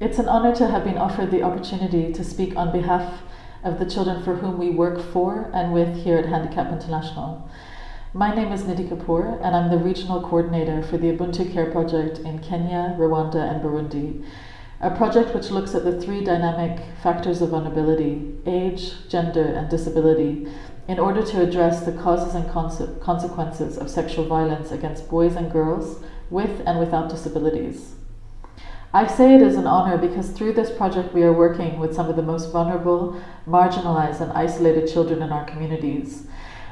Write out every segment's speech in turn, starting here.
It's an honor to have been offered the opportunity to speak on behalf of the children for whom we work for and with here at Handicap International. My name is Nidhi Kapoor, and I'm the regional coordinator for the Ubuntu Care Project in Kenya, Rwanda, and Burundi, a project which looks at the three dynamic factors of vulnerability age, gender, and disability in order to address the causes and conse- consequences of sexual violence against boys and girls with and without disabilities. I say it as an honor because through this project we are working with some of the most vulnerable, marginalized, and isolated children in our communities.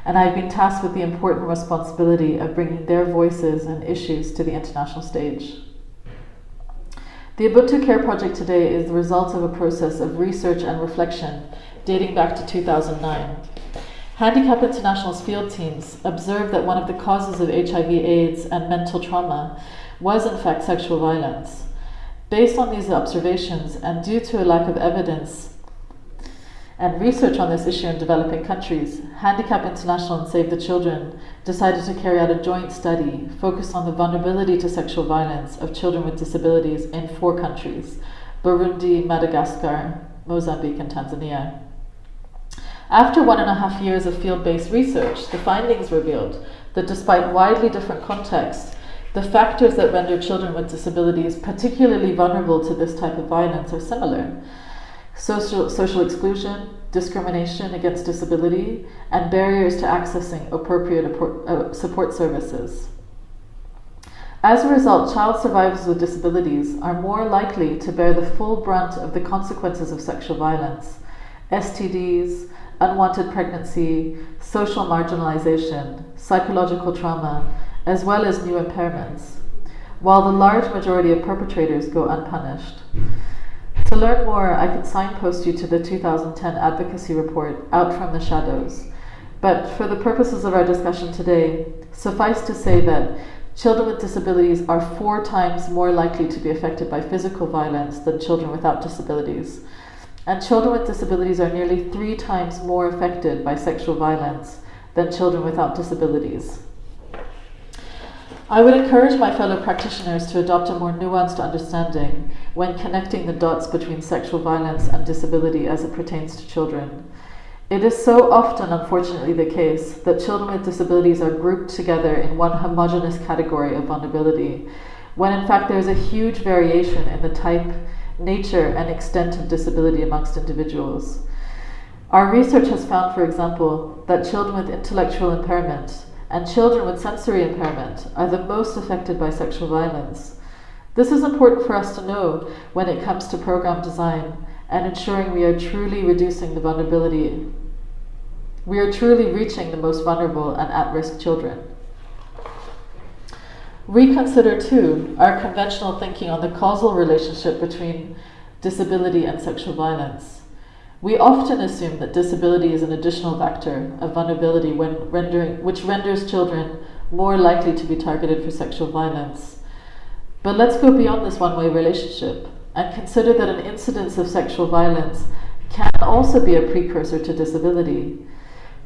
And I've been tasked with the important responsibility of bringing their voices and issues to the international stage. The Ubuntu Care Project today is the result of a process of research and reflection dating back to 2009. Handicap International's field teams observed that one of the causes of HIV, AIDS, and mental trauma was, in fact, sexual violence. Based on these observations, and due to a lack of evidence and research on this issue in developing countries, Handicap International and Save the Children decided to carry out a joint study focused on the vulnerability to sexual violence of children with disabilities in four countries Burundi, Madagascar, Mozambique, and Tanzania. After one and a half years of field based research, the findings revealed that despite widely different contexts, the factors that render children with disabilities particularly vulnerable to this type of violence are similar social, social exclusion, discrimination against disability, and barriers to accessing appropriate uh, support services. As a result, child survivors with disabilities are more likely to bear the full brunt of the consequences of sexual violence, STDs, unwanted pregnancy, social marginalization, psychological trauma, as well as new impairments, while the large majority of perpetrators go unpunished. To learn more, I can signpost you to the 2010 advocacy report, Out from the Shadows. But for the purposes of our discussion today, suffice to say that children with disabilities are four times more likely to be affected by physical violence than children without disabilities. And children with disabilities are nearly three times more affected by sexual violence than children without disabilities. I would encourage my fellow practitioners to adopt a more nuanced understanding when connecting the dots between sexual violence and disability as it pertains to children. It is so often, unfortunately, the case that children with disabilities are grouped together in one homogenous category of vulnerability, when in fact there is a huge variation in the type, nature, and extent of disability amongst individuals. Our research has found, for example, that children with intellectual impairment and children with sensory impairment are the most affected by sexual violence. This is important for us to know when it comes to program design and ensuring we are truly reducing the vulnerability. We are truly reaching the most vulnerable and at risk children. Reconsider, too, our conventional thinking on the causal relationship between disability and sexual violence. We often assume that disability is an additional factor of vulnerability when rendering, which renders children more likely to be targeted for sexual violence. But let's go beyond this one way relationship and consider that an incidence of sexual violence can also be a precursor to disability.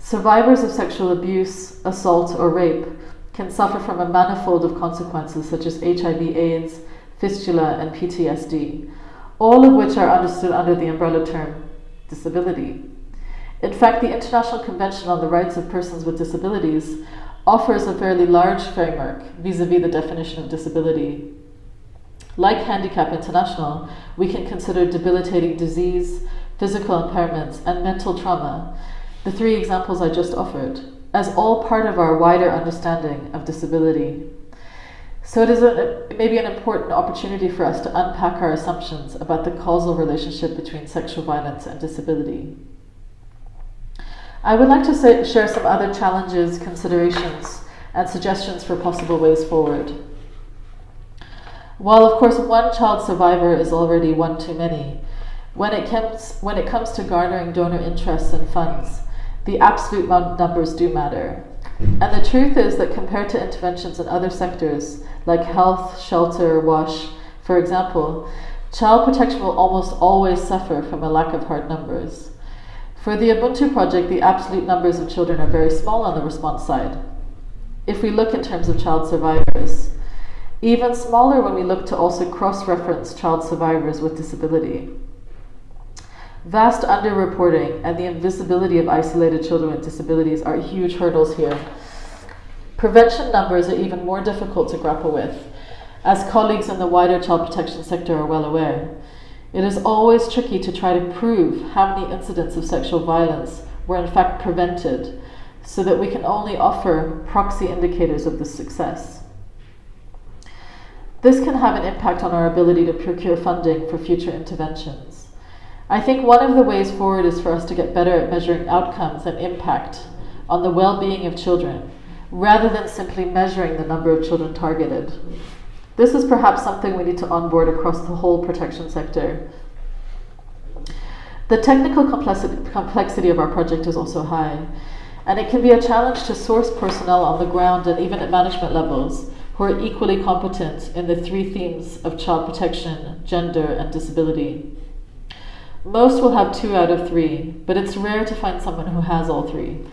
Survivors of sexual abuse, assault, or rape can suffer from a manifold of consequences such as HIV, AIDS, fistula, and PTSD, all of which are understood under the umbrella term disability. In fact, the International Convention on the Rights of Persons with Disabilities offers a fairly large framework vis a vis the definition of disability. Like Handicap International, we can consider debilitating disease, physical impairments, and mental trauma, the three examples I just offered, as all part of our wider understanding of disability. So it is a, maybe an important opportunity for us to unpack our assumptions about the causal relationship between sexual violence and disability. I would like to say, share some other challenges, considerations, and suggestions for possible ways forward. While, of course, one child survivor is already one too many, when it comes, when it comes to garnering donor interests and funds, the absolute numbers do matter. And the truth is that compared to interventions in other sectors, like health, shelter, WASH, for example, child protection will almost always suffer from a lack of hard numbers. For the Ubuntu project, the absolute numbers of children are very small on the response side. If we look in terms of child survivors, even smaller when we look to also cross reference child survivors with disability. Vast underreporting and the invisibility of isolated children with disabilities are huge hurdles here. Prevention numbers are even more difficult to grapple with, as colleagues in the wider child protection sector are well aware. It is always tricky to try to prove how many incidents of sexual violence were in fact prevented, so that we can only offer proxy indicators of the success. This can have an impact on our ability to procure funding for future interventions. I think one of the ways forward is for us to get better at measuring outcomes and impact on the well being of children, rather than simply measuring the number of children targeted. This is perhaps something we need to onboard across the whole protection sector. The technical complexity of our project is also high, and it can be a challenge to source personnel on the ground and even at management levels who are equally competent in the three themes of child protection, gender, and disability. Most will have two out of three, but it's rare to find someone who has all three.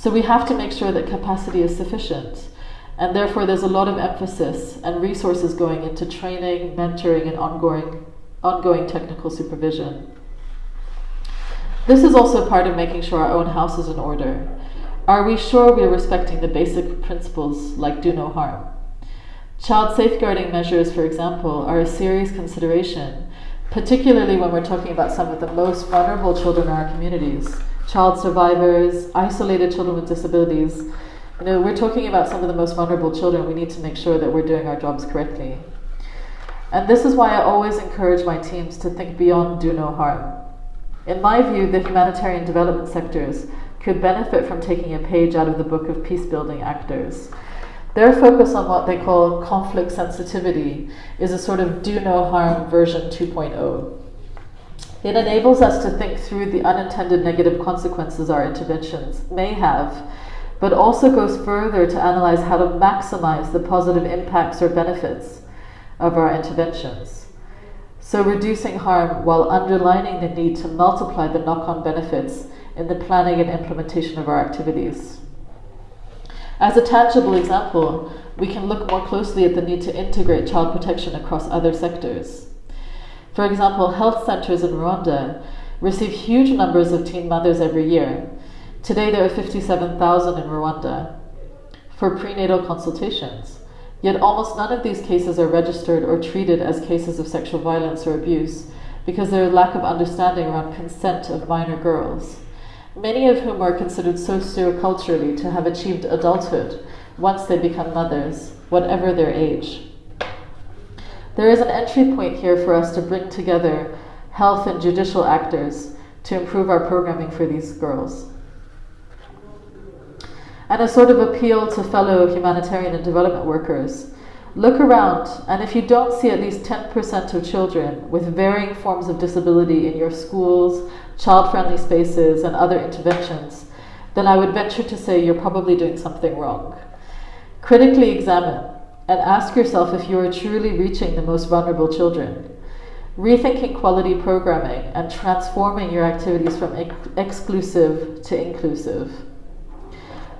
So we have to make sure that capacity is sufficient and therefore, there's a lot of emphasis and resources going into training, mentoring, and ongoing, ongoing technical supervision. This is also part of making sure our own house is in order. Are we sure we are respecting the basic principles like do no harm? Child safeguarding measures, for example, are a serious consideration, particularly when we're talking about some of the most vulnerable children in our communities child survivors, isolated children with disabilities, you know, we're talking about some of the most vulnerable children. We need to make sure that we're doing our jobs correctly. And this is why I always encourage my teams to think beyond do no harm. In my view, the humanitarian development sectors could benefit from taking a page out of the book of peace building actors. Their focus on what they call conflict sensitivity is a sort of do no harm version 2.0. It enables us to think through the unintended negative consequences our interventions may have but also goes further to analyze how to maximize the positive impacts or benefits of our interventions. So, reducing harm while underlining the need to multiply the knock on benefits in the planning and implementation of our activities. As a tangible example, we can look more closely at the need to integrate child protection across other sectors. For example, health centers in Rwanda receive huge numbers of teen mothers every year, Today there are 57,000 in Rwanda for prenatal consultations. Yet almost none of these cases are registered or treated as cases of sexual violence or abuse because there is lack of understanding around consent of minor girls, many of whom are considered socioculturally to have achieved adulthood once they become mothers, whatever their age. There is an entry point here for us to bring together health and judicial actors to improve our programming for these girls and a sort of appeal to fellow humanitarian and development workers. Look around, and if you don't see at least 10% of children with varying forms of disability in your schools, child friendly spaces, and other interventions, then I would venture to say you're probably doing something wrong. Critically examine and ask yourself if you are truly reaching the most vulnerable children. Rethinking quality programming and transforming your activities from ex- exclusive to inclusive.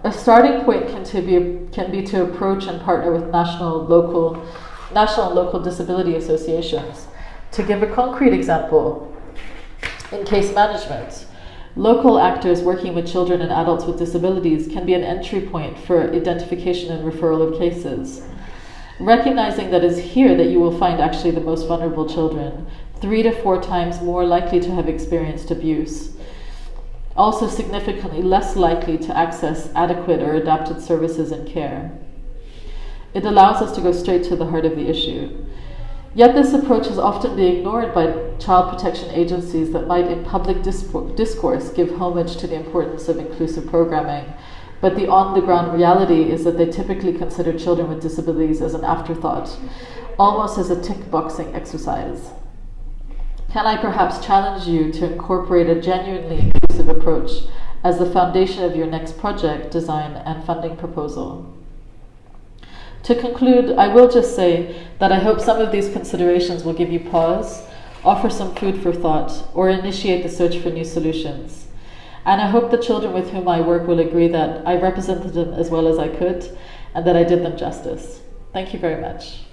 A starting point can, to be, can be to approach and partner with national, local, national and local disability associations. To give a concrete example, in case management, local actors working with children and adults with disabilities can be an entry point for identification and referral of cases. Recognizing that it's here that you will find actually the most vulnerable children, three to four times more likely to have experienced abuse also significantly less likely to access adequate or adapted services and care. It allows us to go straight to the heart of the issue. Yet this approach is often being ignored by child protection agencies that might, in public discourse, give homage to the importance of inclusive programming. But the on the ground reality is that they typically consider children with disabilities as an afterthought, almost as a tick boxing exercise. Can I perhaps challenge you to incorporate a genuinely inclusive approach as the foundation of your next project, design, and funding proposal? To conclude, I will just say that I hope some of these considerations will give you pause, offer some food for thought, or initiate the search for new solutions. And I hope the children with whom I work will agree that I represented them as well as I could and that I did them justice. Thank you very much.